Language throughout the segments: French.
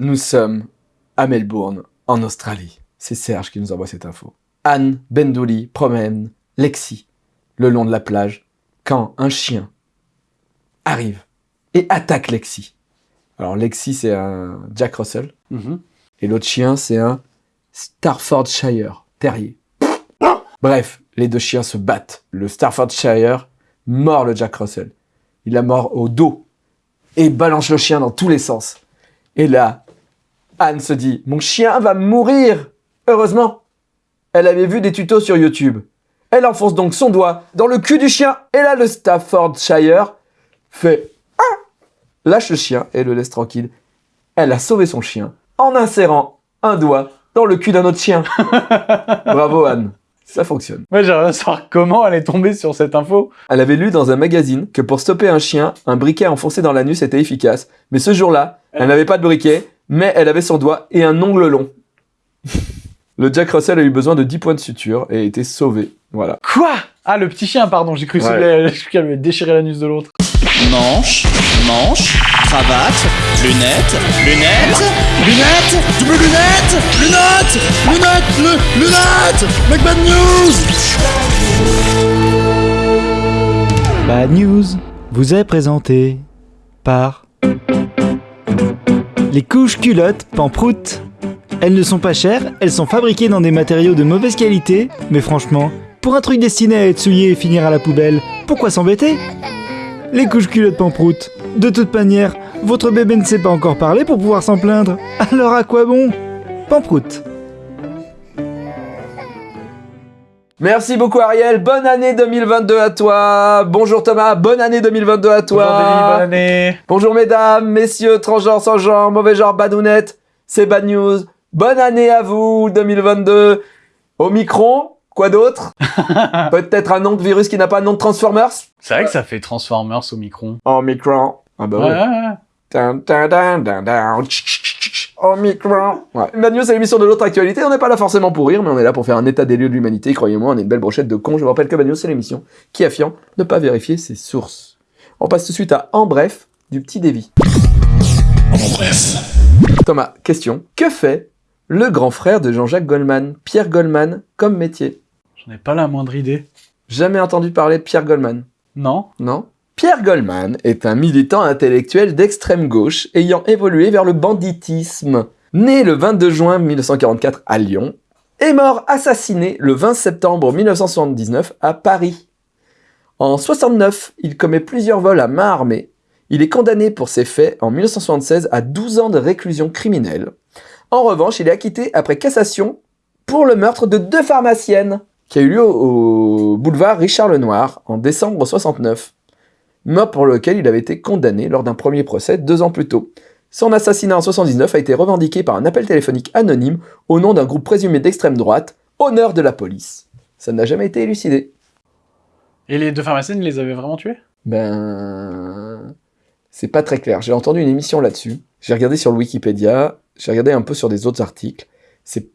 Nous sommes à Melbourne, en Australie. C'est Serge qui nous envoie cette info. Anne Bendouli promène Lexi le long de la plage quand un chien arrive et attaque Lexi. Alors Lexi, c'est un Jack Russell. Mhm. Et l'autre chien, c'est un Staffordshire Terrier. Bref, les deux chiens se battent. Le Staffordshire mord le Jack Russell. Il la mord au dos et balance le chien dans tous les sens. Et là, Anne se dit, mon chien va mourir. Heureusement, elle avait vu des tutos sur YouTube. Elle enfonce donc son doigt dans le cul du chien. Et là, le Staffordshire fait ah lâche le chien et le laisse tranquille. Elle a sauvé son chien en insérant un doigt dans le cul d'un autre chien. Bravo Anne, ça fonctionne. Moi, j'aimerais savoir comment elle est tombée sur cette info. Elle avait lu dans un magazine que pour stopper un chien, un briquet enfoncé dans l'anus était efficace. Mais ce jour-là, elle n'avait pas de briquet, mais elle avait son doigt et un ongle long. Le Jack Russell a eu besoin de 10 points de suture et a été sauvé. Voilà. Quoi? Ah, le petit chien, pardon, j'ai cru que Ouais. qu'elle avait déchiré l'anus de l'autre. Manche, manche, cravate, lunettes, lunettes, lunettes, double lunettes, lunettes, lunettes, lu- lunettes, Make bad news Bad News vous est présenté par les couches culottes Pamprout. Elles ne sont pas chères, elles sont fabriquées dans des matériaux de mauvaise qualité, mais franchement, pour un truc destiné à être souillé et finir à la poubelle, pourquoi s'embêter? Les couches culottes Pamprout. De toute manière, votre bébé ne sait pas encore parler pour pouvoir s'en plaindre. Alors à quoi bon? Pamprout. Merci beaucoup Ariel, bonne année 2022 à toi. Bonjour Thomas, bonne année 2022 à toi. Bonjour Denis, bonne année. Bonjour mesdames, messieurs, transgenres, sans genre, mauvais genre, badounettes, c'est Bad News. Bonne année à vous 2022. Omicron, quoi d'autre? Peut-être un nom de virus qui n'a pas de nom de Transformers? C'est vrai que ça fait Transformers au micron. Omicron. Ah bah Ouais, ouais. ouais, ouais. Dun, dun, dun, dun, dun. Tch, tch, tch, tch. Omicron. Ouais. Bad News, c'est l'émission de l'autre actualité. On n'est pas là forcément pour rire, mais on est là pour faire un état des lieux de l'humanité. Croyez-moi, on est une belle brochette de cons. Je vous rappelle que Bad News, c'est l'émission qui affirme ne pas vérifier ses sources. On passe tout de suite à En bref du petit Davy. Thomas, question. Que fait le grand frère de Jean-Jacques Goldman, Pierre Goldman, comme métier? J'en ai pas la moindre idée. Jamais entendu parler de Pierre Goldman? Non Non? Pierre Goldman est un militant intellectuel d'extrême gauche ayant évolué vers le banditisme. Né le 22 juin 1944 à Lyon et mort assassiné le 20 septembre 1979 à Paris. En 69, il commet plusieurs vols à main armée. Il est condamné pour ces faits en 1976 à 12 ans de réclusion criminelle. En revanche, il est acquitté après cassation pour le meurtre de deux pharmaciennes qui a eu lieu au, au boulevard Richard Lenoir en décembre 69 mort pour lequel il avait été condamné lors d'un premier procès deux ans plus tôt. Son assassinat en 79 a été revendiqué par un appel téléphonique anonyme au nom d'un groupe présumé d'extrême droite, Honneur de la police. Ça n'a jamais été élucidé. Et les deux pharmaciennes, ils les avaient vraiment tués? Ben... C'est pas très clair. J'ai entendu une émission là-dessus. J'ai regardé sur le Wikipédia, j'ai regardé un peu sur des autres articles. C'est-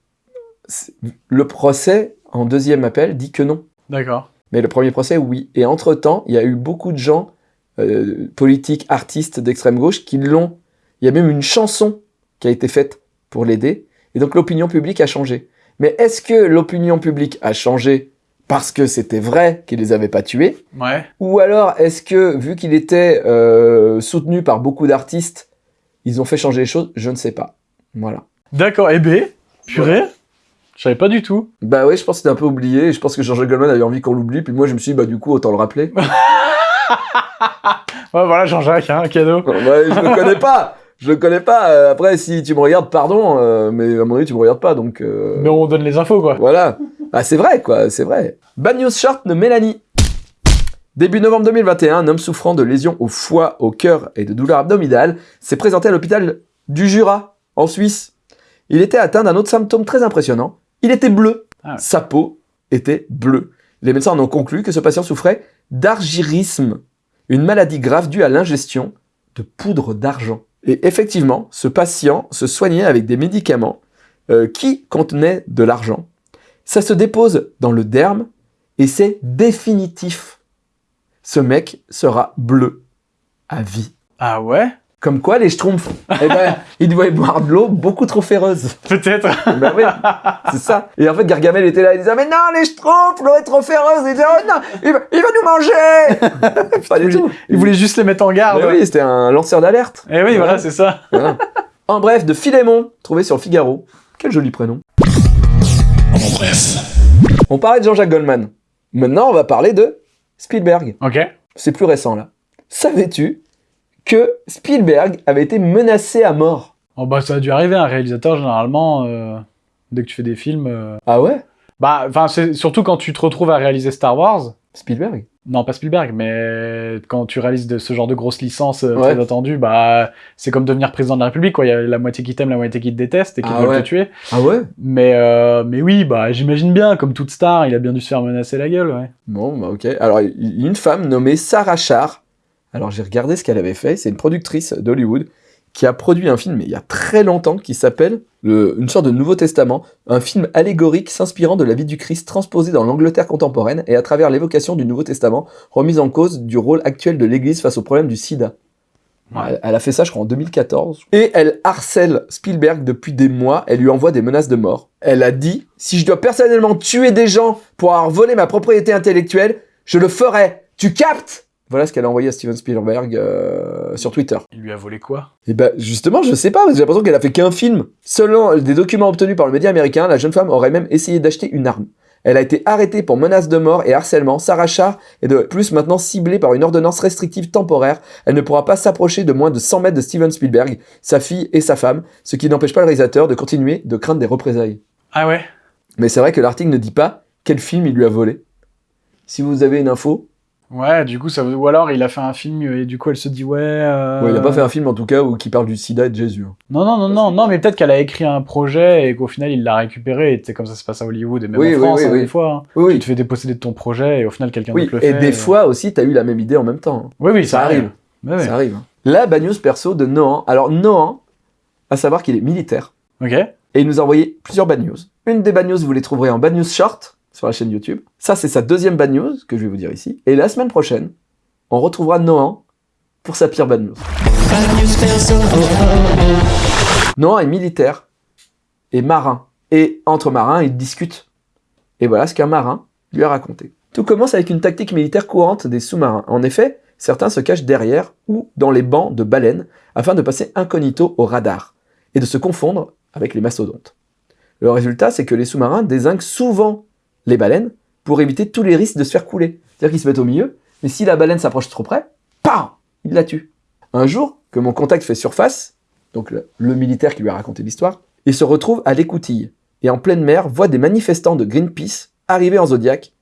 Le procès, en deuxième appel, dit que non. D'accord. Mais le premier procès, oui. Et entre-temps, il y a eu beaucoup de gens, euh, politiques, artistes d'extrême gauche, qui l'ont... Il y a même une chanson qui a été faite pour l'aider. Et donc l'opinion publique a changé. Mais est-ce que l'opinion publique a changé parce que c'était vrai qu'il les avait pas tués? Ouais. Ou alors est-ce que, vu qu'il était euh, soutenu par beaucoup d'artistes, ils ont fait changer les choses? Je ne sais pas. Voilà. D'accord. Et B Purée Je savais pas du tout. Bah oui, je pense que c'était un peu oublié. Je pense que Jean-Jacques Goldman avait envie qu'on l'oublie. Puis moi, je me suis dit, bah du coup, autant le rappeler. Ouais, voilà, Jean-Jacques, hein, un cadeau. Ouais, je le connais pas. Je le connais pas. Euh, Après, si tu me regardes, pardon, euh, mais à mon avis, tu me regardes pas, donc euh, Mais on donne les infos, quoi. voilà. Ah, c'est vrai, quoi, c'est vrai. Bad news short de Mélanie. Début novembre 2021, un homme souffrant de lésions au foie, au cœur et de douleurs abdominales s'est présenté à l'hôpital du Jura, en Suisse. Il était atteint d'un autre symptôme très impressionnant. Il était bleu. Ah ouais. Sa peau était bleue. Les médecins en ont conclu que ce patient souffrait d'argyrisme, une maladie grave due à l'ingestion de poudre d'argent. Et effectivement, ce patient se soignait avec des médicaments euh, qui contenaient de l'argent. Ça se dépose dans le derme et c'est définitif. Ce mec sera bleu à vie. Ah ouais? Comme quoi, les schtroumpfs, eh ben, ils devaient boire de l'eau beaucoup trop féreuse. Peut-être. Ben oui, c'est ça. Et en fait, Gargamel était là, il disait, mais non, les schtroumpfs, l'eau est trop féreuse. Il disait, oh non, il va, il va nous manger. Pas du tout. Il voulait juste les mettre en garde. Mais oui, c'était un lanceur d'alerte. Et oui, voilà, c'est ça. Voilà. En bref, de Philémon, trouvé sur le Figaro. Quel joli prénom. En bref. On parlait de Jean-Jacques Goldman. Maintenant, on va parler de Spielberg. Ok. C'est plus récent, là. Savais-tu que Spielberg avait été menacé à mort Oh, bah, ça a dû arriver. Un réalisateur, généralement, euh, dès que tu fais des films. euh, Ah ouais? Bah, enfin, surtout quand tu te retrouves à réaliser Star Wars. Spielberg? Non, pas Spielberg, mais quand tu réalises de ce genre de grosses licences euh, Ouais. très attendues, bah, c'est comme devenir président de la République, quoi. Il y a la moitié qui t'aime, la moitié qui te déteste et qui Ah veulent ouais. te tuer. Ah ouais? Mais, mais oui, bah, j'imagine bien, comme toute star, il a bien dû se faire menacer la gueule, ouais. Bon, bah ok. Alors, une femme nommée Sarah Char. Alors, j'ai regardé ce qu'elle avait fait. C'est une productrice d'Hollywood qui a produit un film, mais il y a très longtemps, qui s'appelle le- une sorte de Nouveau Testament, un film allégorique s'inspirant de la vie du Christ transposé dans l'Angleterre contemporaine et à travers l'évocation du Nouveau Testament, remise en cause du rôle actuel de l'Église face au problème du sida. Ouais. Elle a fait ça, je crois, en 2014. Et elle harcèle Spielberg depuis des mois. Elle lui envoie des menaces de mort. Elle a dit Si je dois personnellement tuer des gens pour avoir volé ma propriété intellectuelle, je le ferai. Tu captes? Voilà ce qu'elle a envoyé à Steven Spielberg euh, sur Twitter. Il lui a volé quoi? Et ben justement, je sais pas, j'ai l'impression qu'elle a fait qu'un film. Selon des documents obtenus par le média américain, la jeune femme aurait même essayé d'acheter une arme. Elle a été arrêtée pour menace de mort et harcèlement. Sarah Char est de plus maintenant ciblée par une ordonnance restrictive temporaire. Elle ne pourra pas s'approcher de moins de 100 mètres de Steven Spielberg, sa fille et sa femme, ce qui n'empêche pas le réalisateur de continuer de craindre des représailles. Ah ouais? Mais c'est vrai que l'article ne dit pas quel film il lui a volé. Si vous avez une info, Ouais, du coup, ça veut... Ou alors, il a fait un film et du coup, elle se dit, ouais... euh, ouais, il a pas fait un film en tout cas où qui parle du sida et de Jésus. hein. Non, non, non, non, non, mais peut-être qu'elle a écrit un projet et qu'au final, il l'a récupéré. Et c'est comme ça se passe à Hollywood et même Oui, en oui, France, oui, hein, oui. des fois. hein. Oui, Tu te fais déposséder de ton projet et au final, quelqu'un Oui, d'autre le et fait. des euh. fois aussi, t'as eu la même idée en même temps. hein. Oui, oui, ça ça, arrive. arrive. Ça arrive. hein. La bad news perso de Nohan. Alors Nohan, à savoir qu'il est militaire, Ok. et il nous a envoyé plusieurs bad news. Une des bad news, vous les trouverez en bad news short sur la chaîne YouTube. Ça, c'est sa deuxième bad news que je vais vous dire ici. Et la semaine prochaine, on retrouvera Nohan pour sa pire bad news. Nohan est militaire et marin. Et entre marins, ils discutent. Et voilà ce qu'un marin lui a raconté. Tout commence avec une tactique militaire courante des sous-marins. En effet, certains se cachent derrière ou dans les bancs de baleines afin de passer incognito au radar et de se confondre avec les mastodontes. Le résultat, c'est que les sous-marins désinguent souvent les baleines pour éviter tous les risques de se faire couler. C'est-à-dire qu'ils se mettent au milieu, mais si la baleine s'approche trop près, PAM Il la tue. Un jour, que mon contact fait surface, donc le, militaire qui lui a raconté l'histoire, il se retrouve à l'écoutille et en pleine mer voit des manifestants de Greenpeace arriver en Zodiac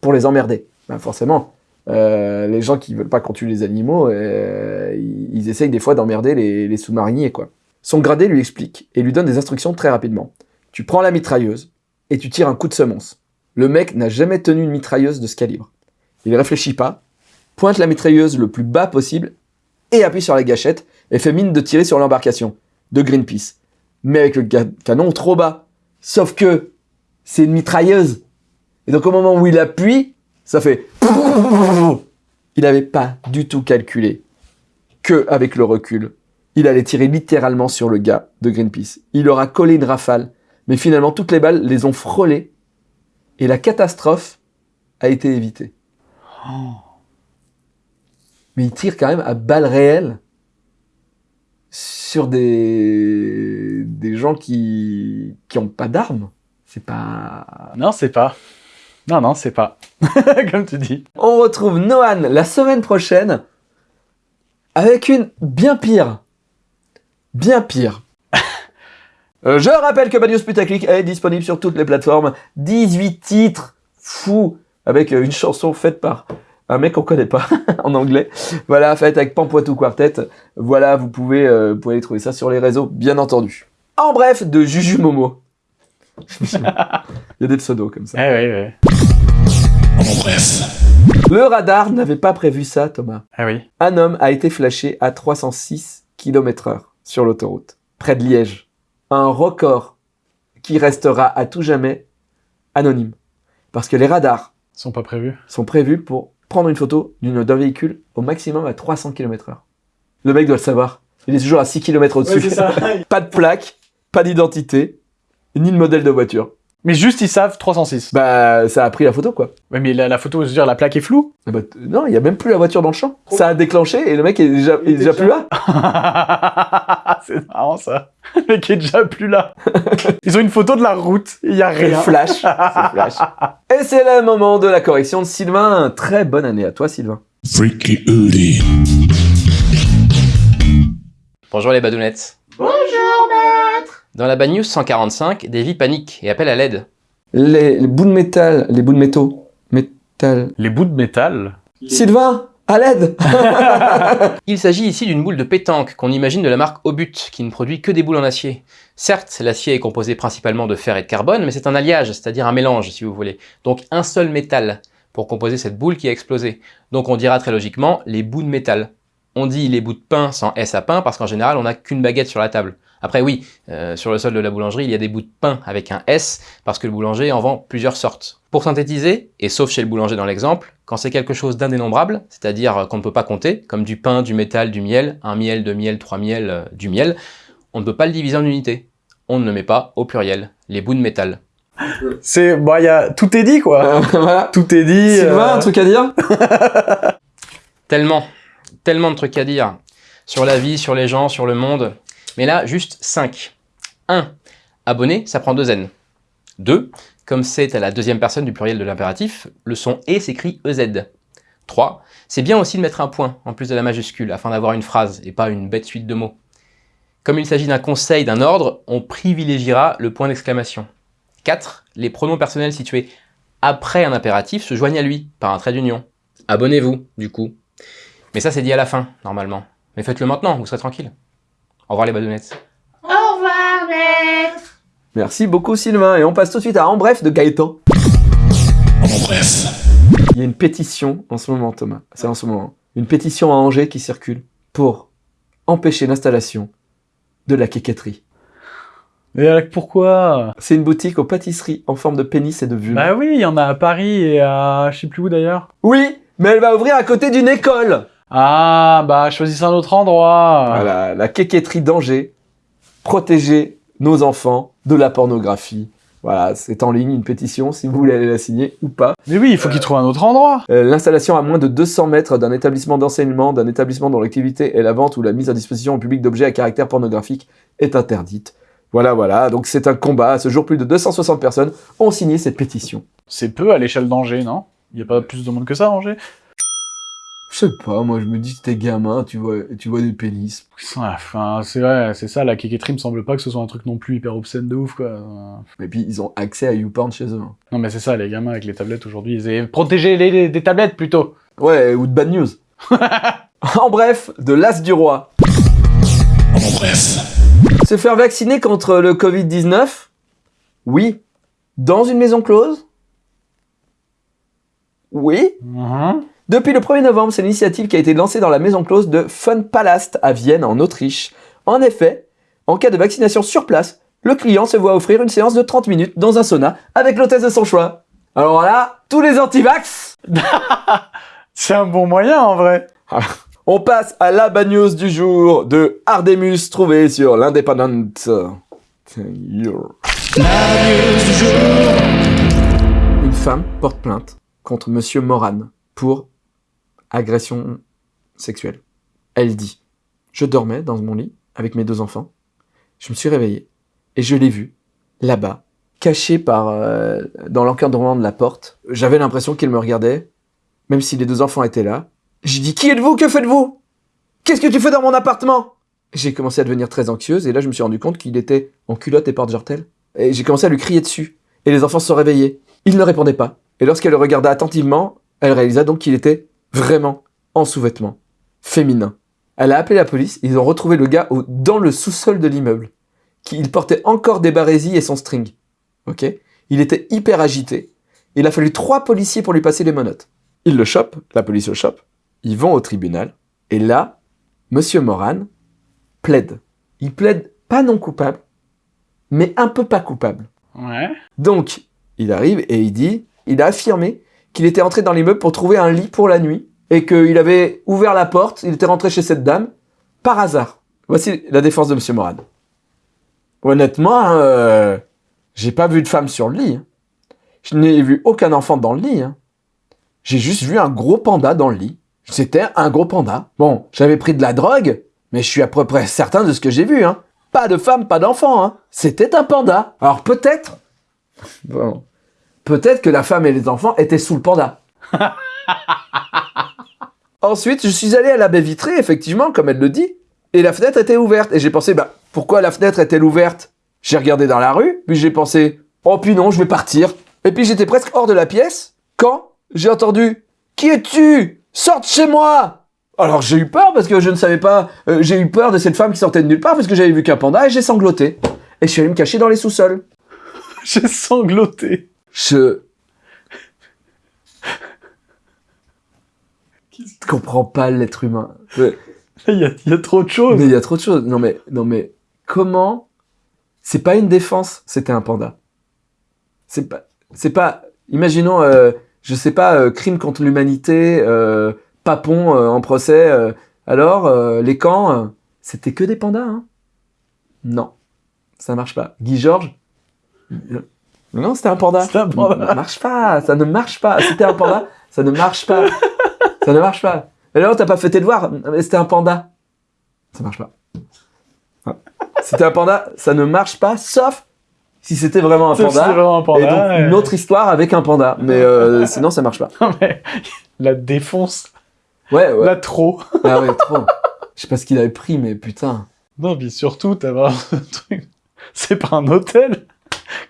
pour les emmerder. Ben forcément, euh, les gens qui veulent pas qu'on tue les animaux, euh, ils, essayent des fois d'emmerder les, les sous-mariniers, quoi. Son gradé lui explique et lui donne des instructions très rapidement. Tu prends la mitrailleuse et tu tires un coup de semonce. Le mec n'a jamais tenu une mitrailleuse de ce calibre. Il réfléchit pas, pointe la mitrailleuse le plus bas possible et appuie sur la gâchette et fait mine de tirer sur l'embarcation de Greenpeace. Mais avec le canon trop bas. Sauf que c'est une mitrailleuse. Et donc au moment où il appuie, ça fait... Il n'avait pas du tout calculé que avec le recul, il allait tirer littéralement sur le gars de Greenpeace. Il aura collé une rafale, mais finalement toutes les balles les ont frôlées et la catastrophe a été évitée. Mais il tire quand même à balles réelles sur des, des gens qui qui ont pas d'armes. C'est pas. Non, c'est pas. Non, non, c'est pas. Comme tu dis. On retrouve Nohan la semaine prochaine avec une bien pire. Bien pire. Euh, Je rappelle que Bad News Putaclic est disponible sur toutes les plateformes. 18 titres fous avec euh, une chanson faite par un mec qu'on connaît pas en anglais. Voilà, faite avec Pampoitou Quartet. Voilà, vous pouvez, euh, vous pouvez trouver ça sur les réseaux, bien entendu. En bref, de Juju Momo. Il y a des pseudos comme ça. Eh oui, oui. En bref. Le radar n'avait pas prévu ça, Thomas. Ah oui. Un homme a été flashé à 306 km/h sur l'autoroute, près de Liège. Un record qui restera à tout jamais anonyme. Parce que les radars sont pas prévus. sont prévus pour prendre une photo d'une- d'un véhicule au maximum à 300 km/h. Le mec doit le savoir. Il est toujours à 6 km au-dessus. pas de plaque, pas d'identité, ni de modèle de voiture. Mais juste, ils savent 306. Bah, ça a pris la photo, quoi. Ouais, mais la, la photo, je veux dire, la plaque est floue. Ah bah, t- non, il y a même plus la voiture dans le champ. Ça a déclenché et le mec est déjà, il est déjà plus là. c'est marrant ça. Le mec est déjà plus là. Ils ont une photo de la route, il y a C'est rien. flash. C'est flash. Et c'est le moment de la correction de Sylvain. Très bonne année à toi, Sylvain. Freaky. Bonjour les badounettes. Bonjour maître Dans la Bad News 145, Davy panique et appelle à l'aide. Les, les bouts de métal, les bouts de métaux. Métal. Les bouts de métal? Sylvain, à l'aide Il s'agit ici d'une boule de pétanque qu'on imagine de la marque Obut, qui ne produit que des boules en acier. Certes, l'acier est composé principalement de fer et de carbone, mais c'est un alliage, c'est-à-dire un mélange si vous voulez. Donc un seul métal pour composer cette boule qui a explosé. Donc on dira très logiquement les bouts de métal. On dit les bouts de pain sans S à pain parce qu'en général on n'a qu'une baguette sur la table. Après oui, euh, sur le sol de la boulangerie il y a des bouts de pain avec un S parce que le boulanger en vend plusieurs sortes. Pour synthétiser, et sauf chez le boulanger dans l'exemple, quand c'est quelque chose d'indénombrable, c'est-à-dire qu'on ne peut pas compter, comme du pain, du métal, du miel, un miel, deux miel, trois miel, euh, du miel, on ne peut pas le diviser en unités. On ne le met pas au pluriel, les bouts de métal. C'est, bah, il y a, tout est dit quoi. Euh, Voilà. Tout est dit. Sylvain, euh, un truc à dire? Tellement, tellement de trucs à dire sur la vie, sur les gens, sur le monde. Mais là, juste 5. 1. Abonné, ça prend deux N. 2. Comme c'est à la deuxième personne du pluriel de l'impératif, le son E s'écrit EZ. 3. C'est bien aussi de mettre un point en plus de la majuscule afin d'avoir une phrase et pas une bête suite de mots. Comme il s'agit d'un conseil, d'un ordre, on privilégiera le point d'exclamation. 4. Les pronoms personnels situés après un impératif se joignent à lui par un trait d'union. Abonnez-vous, du coup. Mais ça, c'est dit à la fin, normalement. Mais faites-le maintenant, vous serez tranquille. Au revoir les badounettes. Merci beaucoup, Sylvain. Et on passe tout de suite à En bref de Gaëtan. En bref. Il y a une pétition en ce moment, Thomas. C'est en ce moment. Une pétition à Angers qui circule pour empêcher l'installation de la quéquetterie. Mais alors, pourquoi? C'est une boutique aux pâtisseries en forme de pénis et de vulve. Bah oui, il y en a à Paris et à je sais plus où d'ailleurs. Oui, mais elle va ouvrir à côté d'une école. Ah, bah choisissez un autre endroit. Voilà, la quéquetterie d'Angers. Protéger nos enfants de la pornographie. Voilà, c'est en ligne une pétition si vous voulez aller la signer ou pas. Mais oui, il faut qu'ils trouvent un autre endroit. Euh, L'installation à moins de 200 mètres d'un établissement d'enseignement, d'un établissement dont l'activité est la vente ou la mise à disposition au public d'objets à caractère pornographique est interdite. Voilà, voilà, donc c'est un combat. À ce jour, plus de 260 personnes ont signé cette pétition. C'est peu à l'échelle d'Angers, non? Il y a pas plus de monde que ça, à Angers? Je sais pas, moi je me dis que t'es gamin, tu vois, tu vois des pénis. Enfin, c'est vrai, c'est ça, la quéquetterie me semble pas que ce soit un truc non plus hyper obscène de ouf, quoi. Et puis ils ont accès à YouPorn chez eux. hein. Non, mais c'est ça, les gamins avec les tablettes aujourd'hui, ils aient protégé les, les- des tablettes plutôt. Ouais, ou de bad news. en bref, de l'as du roi. En bref. Se faire vacciner contre le Covid-19 Oui. Dans une maison close Oui. Mhm. Depuis le 1er novembre, c'est l'initiative qui a été lancée dans la maison close de Fun Palast à Vienne, en Autriche. En effet, en cas de vaccination sur place, le client se voit offrir une séance de 30 minutes dans un sauna avec l'hôtesse de son choix. Alors là, tous les antivax, C'est un bon moyen en vrai. on passe à la news du jour de Ardemus trouvé sur l'Independent. Une femme porte plainte contre Monsieur Moran pour agression sexuelle. Elle dit Je dormais dans mon lit avec mes deux enfants. Je me suis réveillé et je l'ai vu là-bas, caché par euh, dans l'encadrement de la porte. J'avais l'impression qu'il me regardait, même si les deux enfants étaient là. J'ai dit Qui êtes-vous? Que faites-vous? Qu'est-ce que tu fais dans mon appartement? J'ai commencé à devenir très anxieuse et là je me suis rendu compte qu'il était en culotte et porte-jartel. Et j'ai commencé à lui crier dessus. Et les enfants se sont réveillés. Il ne répondait pas. Et lorsqu'elle le regarda attentivement, elle réalisa donc qu'il était vraiment en sous-vêtements, féminin. Elle a appelé la police, ils ont retrouvé le gars au- dans le sous-sol de l'immeuble. Qui, il portait encore des barésies et son string. Ok? Il était hyper agité. Il a fallu trois policiers pour lui passer les menottes. Ils le chopent, la police le chope. Ils vont au tribunal. Et là, Monsieur Moran plaide. Il plaide pas non coupable, mais un peu pas coupable. Ouais. Donc, il arrive et il dit, il a affirmé qu'il était entré dans l'immeuble pour trouver un lit pour la nuit et qu'il avait ouvert la porte, il était rentré chez cette dame par hasard. Voici la défense de Monsieur Moran. Honnêtement, euh, j'ai pas vu de femme sur le lit. hein. Je n'ai vu aucun enfant dans le lit. hein. J'ai juste vu un gros panda dans le lit. C'était un gros panda. Bon, j'avais pris de la drogue, mais je suis à peu près certain de ce que j'ai vu. Hein. Pas de femme, pas d'enfant. Hein. C'était un panda. Alors peut-être... Bon. Peut-être que la femme et les enfants étaient sous le panda. Ensuite, je suis allé à la baie vitrée, effectivement, comme elle le dit, et la fenêtre était ouverte. Et j'ai pensé, bah, pourquoi la fenêtre est-elle ouverte? J'ai regardé dans la rue, puis j'ai pensé, oh puis non, je vais partir. Et puis j'étais presque hors de la pièce, quand j'ai entendu, qui es-tu? Sorte chez moi Alors j'ai eu peur parce que je ne savais pas, euh, j'ai eu peur de cette femme qui sortait de nulle part parce que j'avais vu qu'un panda et j'ai sangloté. Et je suis allé me cacher dans les sous-sols. J'ai sangloté. Je... Je comprends pas l'être humain. Il y a, il y a trop de choses. Mais il y a trop de choses. Non mais, non mais, comment C'est pas une défense, c'était un panda. C'est pas, c'est pas. Imaginons, euh, je sais pas, euh, crime contre l'humanité, euh, Papon euh, en procès. euh, alors, euh, les camps, c'était que des pandas, hein Non, ça marche pas. Guy Georges Non, c'était un panda. C'était un panda. Ça marche pas, ça ne marche pas. C'était un panda, ça ne marche pas. Ça ne marche pas. Et alors, t'as pas fait tes devoirs Mais C'était un panda. Ça marche pas. C'était un panda, ça ne marche pas, sauf si c'était vraiment vraiment un panda, et donc ouais. une autre histoire avec un panda. Mais euh, sinon, ça marche pas. Non, mais la défonce, Ouais, ouais. la trop. Ah ouais, trop. Je sais pas ce qu'il avait pris, mais putain. Non, mais surtout, t'as vraiment un truc. C'est pas un hôtel.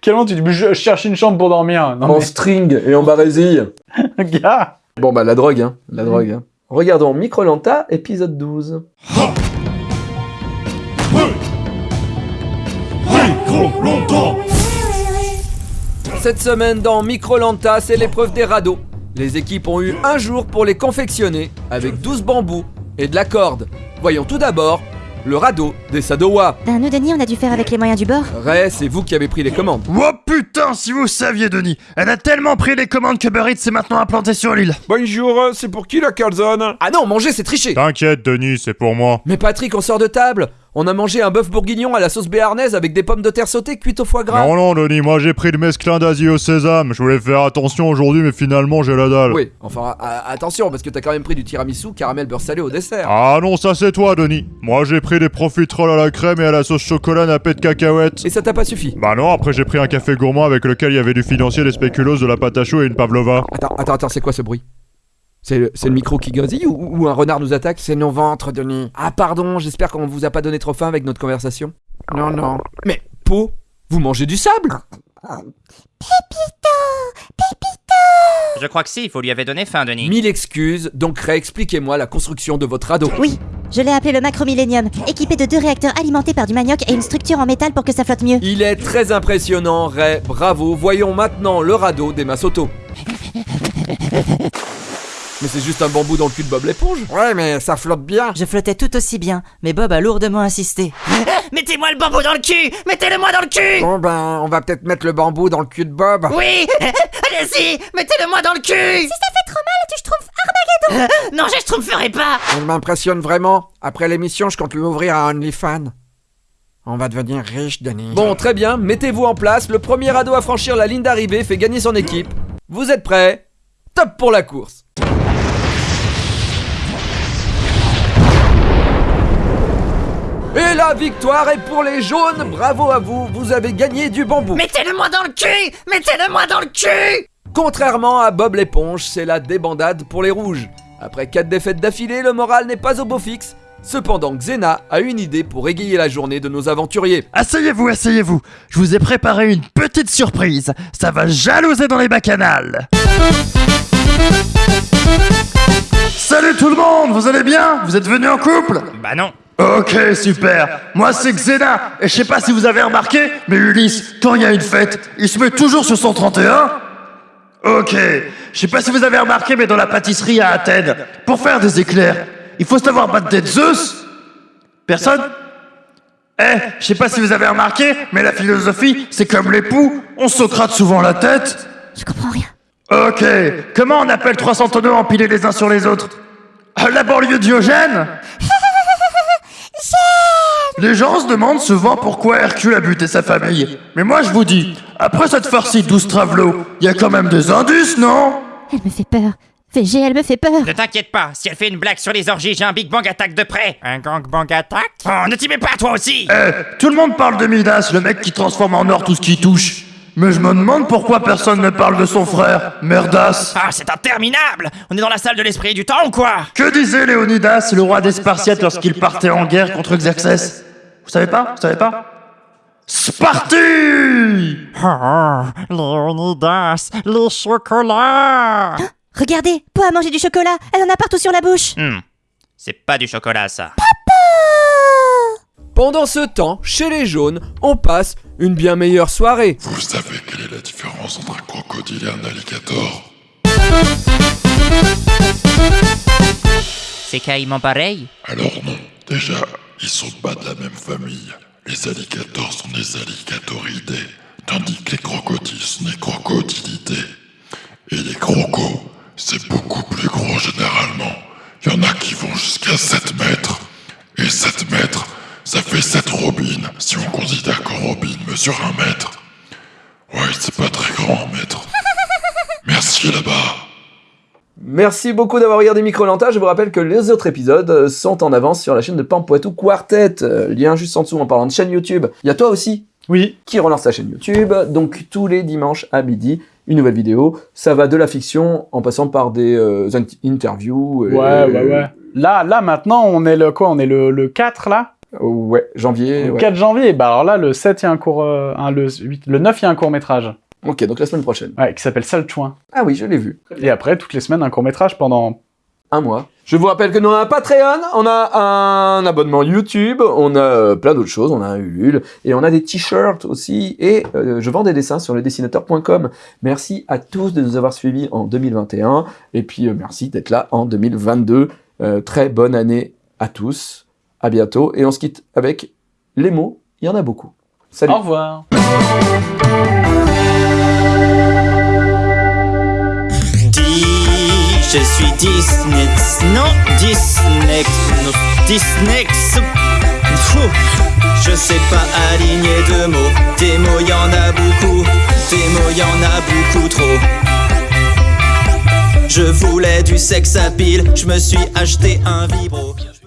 Quellement tu dis, je cherche une chambre pour dormir? Non, en string et en barésie. gars. Bon, bah, la drogue, hein. La drogue, hein. Regardons Microlanta, épisode 12. Micro longtemps Cette semaine dans Microlanta, c'est l'épreuve des radeaux. Les équipes ont eu un jour pour les confectionner avec 12 bambous et de la corde. Voyons tout d'abord le radeau des Sadowa. Ben, nous, Denis, on a dû faire avec les moyens du bord. Ray, c'est vous qui avez pris les commandes. Oh putain, si vous saviez, Denis Elle a tellement pris les commandes que Burrit s'est maintenant implanté sur l'île. Bonjour, c'est pour qui la calzone? Ah non, manger c'est tricher T'inquiète, Denis, c'est pour moi. Mais Patrick, on sort de table On a mangé un bœuf bourguignon à la sauce béarnaise avec des pommes de terre sautées cuites au foie gras. Non, non, Denis, moi j'ai pris le mesclin d'Asie au sésame. Je voulais faire attention aujourd'hui, mais finalement j'ai la dalle. Oui, enfin, attention, parce que t'as quand même pris du tiramisu caramel beurre salé au dessert. Ah non, ça c'est toi, Denis. Moi j'ai pris des profiteroles à la crème et à la sauce chocolat nappée de cacahuètes. Et ça t'a pas suffi? Bah non, après j'ai pris un café gourmand avec lequel il y avait du financier, des spéculoos, de la pâte à choux et une pavlova. Attends, attends, attends, c'est quoi ce bruit? C'est le, micro qui gazille ou, ou un renard nous attaque C'est nos ventres, Denis. Ah pardon, j'espère qu'on vous a pas donné trop faim avec notre conversation. Non, non. Mais, Po, vous mangez du sable Je crois que si, il faut lui avait donné faim, Denis. Mille excuses, donc réexpliquez-moi la construction de votre radeau. Oui, je l'ai appelé le Macromillénium, équipé de deux réacteurs alimentés par du manioc et une structure en métal pour que ça flotte mieux. Il est très impressionnant, Ray, bravo. Voyons maintenant le radeau des Masoto. Mais c'est juste un bambou dans le cul de Bob l'éponge. Ouais, mais ça flotte bien. Je flottais tout aussi bien, mais Bob a lourdement insisté. Mettez-moi le bambou dans le cul Mettez-le-moi dans le cul Bon ben, on va peut-être mettre le bambou dans le cul de Bob. Oui Allez-y Mettez-le-moi dans le cul Si ça fait trop mal, tu schtroumpf Armageddon Non, je schtroumpferai pas Elle m'impressionne vraiment. Après l'émission, je compte lui ouvrir un OnlyFans. On va devenir riche, Denis. Bon, très bien, mettez-vous en place. Le premier radeau à franchir la ligne d'arrivée fait gagner son équipe. Vous êtes prêts? Top pour la course Et la victoire est pour les jaunes Bravo à vous, vous avez gagné du bambou Mettez-le-moi dans le cul Mettez-le-moi dans le cul Contrairement à Bob l'éponge, c'est la débandade pour les rouges. Après 4 défaites d'affilée, le moral n'est pas au beau fixe. Cependant, Xena a une idée pour égayer la journée de nos aventuriers. Asseyez-vous, asseyez-vous. Je vous ai préparé une petite surprise. Ça va jalouser dans les bacchanales. Salut tout le monde, vous allez bien? Vous êtes venus en couple? Bah non. Ok, super. Moi, c'est Xena. Et je sais pas si vous avez remarqué, mais Ulysse, quand il y a une fête, il se met toujours sur son 31. Ok. Je sais pas si vous avez remarqué, mais dans la pâtisserie à Athènes, pour faire des éclairs, il faut savoir battre des Zeus. Personne? Eh, je sais pas si vous avez remarqué, mais la philosophie, c'est comme l'époux, on Socrate souvent la tête. Je comprends rien. Ok. Comment on appelle trois centenaux empilés les uns sur les autres? Euh, La banlieue Diogène Les gens se demandent souvent pourquoi Hercule a buté sa famille. Mais moi je vous dis, après cette farcie douce travelo, il y a quand même des indices, non? Elle me fait peur. VG, elle me fait peur. Ne t'inquiète pas, si elle fait une blague sur les orgies, j'ai un Big Bang Attack de près. Un Gang Bang Attack? Oh, ne t'y mets pas toi aussi Eh, tout le monde parle de Midas, le mec qui transforme en or tout ce qui touche. Mais je me demande pourquoi personne ne parle de son frère, Merdas. Ah, c'est interminable. On est dans la salle de l'esprit et du temps ou quoi? Que disait Léonidas, le roi des Spartiates, lorsqu'il partait en guerre contre Xerxès? Vous savez pas? Vous savez pas? Sparti! Oh, Léonidas, les chocolats Regardez, Po a mangé du chocolat. Elle en a partout sur la bouche. Hmm, c'est pas du chocolat ça. Pendant ce temps, chez les jaunes, on passe une bien meilleure soirée. Vous savez quelle est la différence entre un crocodile et un alligator? C'est caïman pareil Alors non, déjà, ils sont pas de la même famille. Les alligators sont des alligatoridés, tandis que les crocodiles sont des crocodilidés. Et les crocos, c'est beaucoup plus gros généralement. Il y en a qui vont jusqu'à 7 mètres. Et 7 mètres, ça fait 7 robines, si on considère qu'un robine mesure un mètre. Ouais, c'est pas très grand un mètre. Merci là-bas. Merci beaucoup d'avoir regardé Microlanta. Je vous rappelle que les autres épisodes sont en avance sur la chaîne de Pampoitou Quartet. Lien juste en dessous en parlant de chaîne YouTube. Il y a toi aussi Oui. qui relance sa chaîne YouTube. Donc tous les dimanches à midi, une nouvelle vidéo. Ça va de la fiction en passant par des euh, int- interviews. et- Ouais, ouais, ouais. Là, là, maintenant, on est le quoi? On est le, le 4, là? Ouais, janvier. Le ouais. 4 janvier. Bah alors là, le 7, il y a un court... euh, le, 8, le 9, il y a un court-métrage. Ok, donc la semaine prochaine. Ouais, qui s'appelle Sale Chouin. Ah oui, je l'ai vu. Et après, toutes les semaines, un court-métrage pendant... un mois. Je vous rappelle que nous on a un Patreon, on a un abonnement YouTube, on a euh, plein d'autres choses, on a un Ulule, et on a des t-shirts aussi, et euh, je vends des dessins sur ledessinateur.com. Merci à tous de nous avoir suivis en 2021, et puis euh, merci d'être là en 2022. Euh, très bonne année à tous, à bientôt, et on se quitte avec les mots, il y en a beaucoup. Salut Au revoir. Dis, je suis Disney. Non, Disney. Non, Disney. Je sais pas aligner deux mots. Des mots, y en a beaucoup. Des mots, y en a beaucoup trop. Je voulais du sexe à pile. Je me suis acheté un vibro.